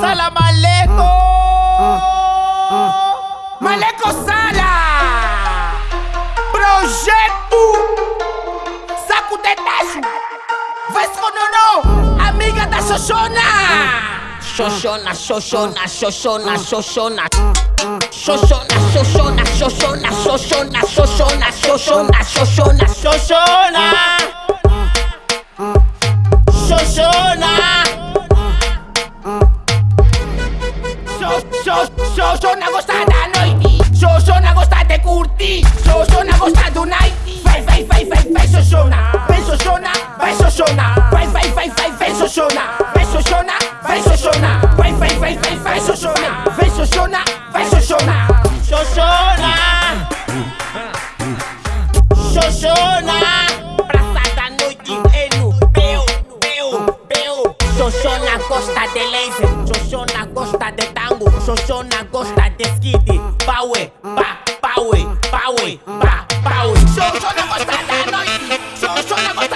Sala Maleco! Maleco Sala! Projeto Saco de Tacho! Vesconono! Amiga da Xoxona! Xoxona, Xoxona, Xoxona, Xoxona Xoxona, Xoxona, Xoxona, Xoxona, Xoxona, Xoxona, Xoxona, Xoxona! Xoxona! Xoxona Vai Xoxona, vai Vai, vai, vai, vai, Xoxona. Vem Xoxona, vai Xoxona. Xoxona. Xoxona. Praça da noite é no Peu, Peu, Peu Xoxona gosta de laser. Xoxona gosta de tango. Xoxona gosta de skid. Power, pa, power, power, pa, power. Xoxona gosta da noite. Xoxona gosta